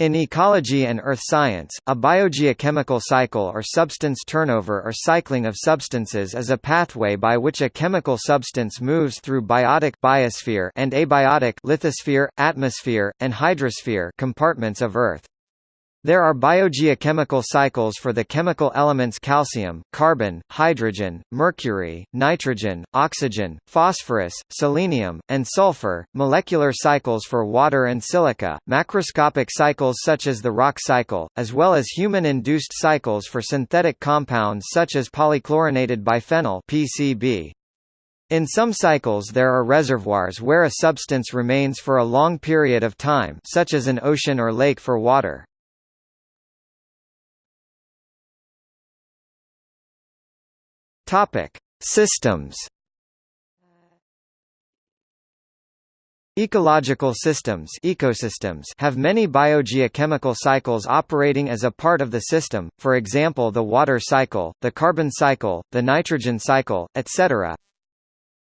In ecology and earth science, a biogeochemical cycle or substance turnover or cycling of substances is a pathway by which a chemical substance moves through biotic biosphere and abiotic lithosphere, atmosphere, and hydrosphere compartments of Earth. There are biogeochemical cycles for the chemical elements calcium, carbon, hydrogen, mercury, nitrogen, oxygen, phosphorus, selenium, and sulfur, molecular cycles for water and silica, macroscopic cycles such as the rock cycle, as well as human-induced cycles for synthetic compounds such as polychlorinated biphenyl PCB. In some cycles there are reservoirs where a substance remains for a long period of time such as an ocean or lake for water. Topic: Systems. Ecological systems ecosystems have many biogeochemical cycles operating as a part of the system, for example the water cycle, the carbon cycle, the nitrogen cycle, etc.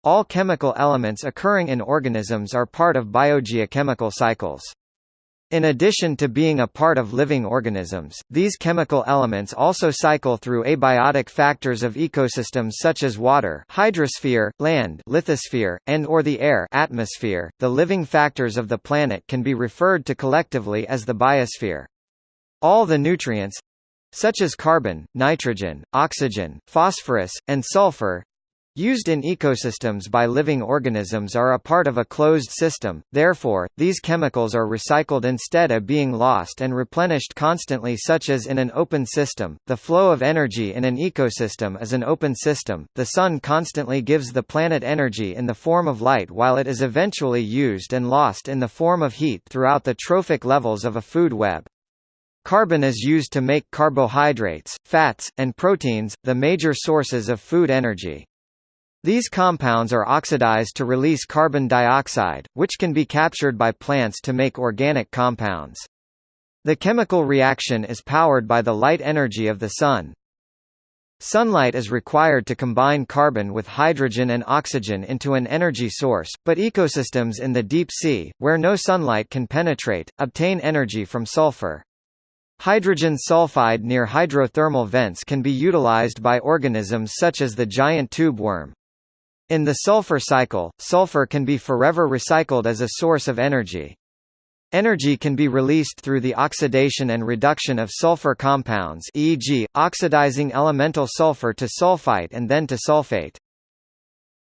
All chemical elements occurring in organisms are part of biogeochemical cycles. In addition to being a part of living organisms, these chemical elements also cycle through abiotic factors of ecosystems such as water, hydrosphere, land, lithosphere, and or the air, atmosphere. The living factors of the planet can be referred to collectively as the biosphere. All the nutrients such as carbon, nitrogen, oxygen, phosphorus, and sulfur used in ecosystems by living organisms are a part of a closed system, therefore, these chemicals are recycled instead of being lost and replenished constantly such as in an open system. The flow of energy in an ecosystem is an open system, the sun constantly gives the planet energy in the form of light while it is eventually used and lost in the form of heat throughout the trophic levels of a food web. Carbon is used to make carbohydrates, fats, and proteins, the major sources of food energy. These compounds are oxidized to release carbon dioxide, which can be captured by plants to make organic compounds. The chemical reaction is powered by the light energy of the sun. Sunlight is required to combine carbon with hydrogen and oxygen into an energy source, but ecosystems in the deep sea, where no sunlight can penetrate, obtain energy from sulfur. Hydrogen sulfide near hydrothermal vents can be utilized by organisms such as the giant tube worm. In the sulfur cycle, sulfur can be forever recycled as a source of energy. Energy can be released through the oxidation and reduction of sulfur compounds e.g., oxidizing elemental sulfur to sulfite and then to sulfate.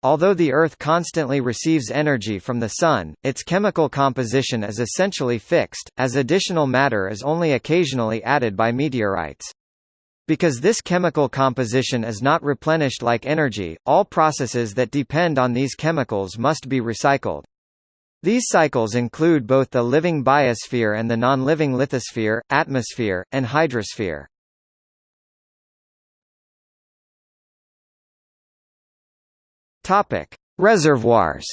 Although the Earth constantly receives energy from the Sun, its chemical composition is essentially fixed, as additional matter is only occasionally added by meteorites. Because this chemical composition is not replenished like energy, all processes that depend on these chemicals must be recycled. These cycles include both the living biosphere and the non-living lithosphere, atmosphere, and hydrosphere. Topic: Reservoirs.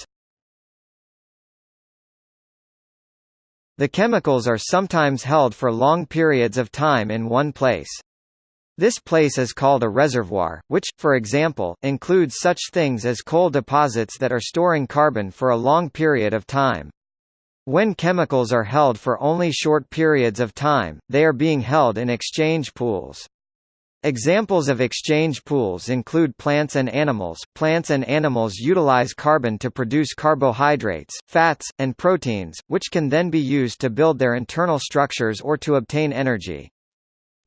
The chemicals are sometimes held for long periods of time in one place. This place is called a reservoir, which, for example, includes such things as coal deposits that are storing carbon for a long period of time. When chemicals are held for only short periods of time, they are being held in exchange pools. Examples of exchange pools include plants and animals. Plants and animals utilize carbon to produce carbohydrates, fats, and proteins, which can then be used to build their internal structures or to obtain energy.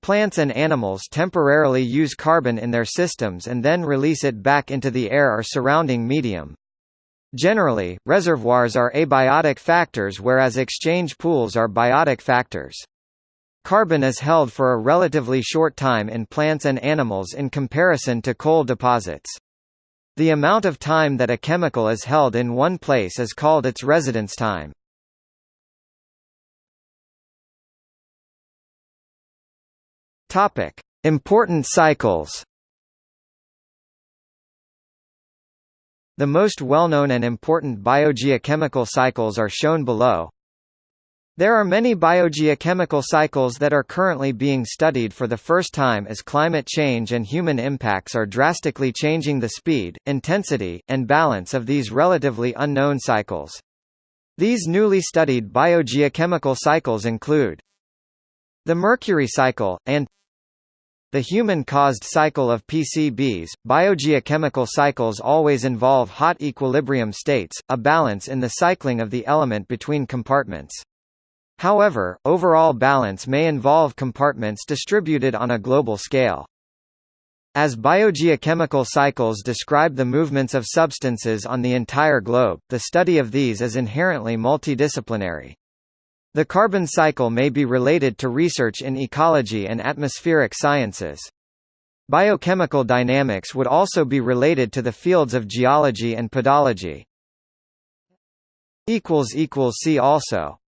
Plants and animals temporarily use carbon in their systems and then release it back into the air or surrounding medium. Generally, reservoirs are abiotic factors whereas exchange pools are biotic factors. Carbon is held for a relatively short time in plants and animals in comparison to coal deposits. The amount of time that a chemical is held in one place is called its residence time. Topic: Important cycles. The most well-known and important biogeochemical cycles are shown below. There are many biogeochemical cycles that are currently being studied for the first time as climate change and human impacts are drastically changing the speed, intensity, and balance of these relatively unknown cycles. These newly studied biogeochemical cycles include the mercury cycle, and the human-caused cycle of PCBs. Biogeochemical cycles always involve hot equilibrium states, a balance in the cycling of the element between compartments. However, overall balance may involve compartments distributed on a global scale. As biogeochemical cycles describe the movements of substances on the entire globe, the study of these is inherently multidisciplinary. The carbon cycle may be related to research in ecology and atmospheric sciences. Biochemical dynamics would also be related to the fields of geology and pedology. See also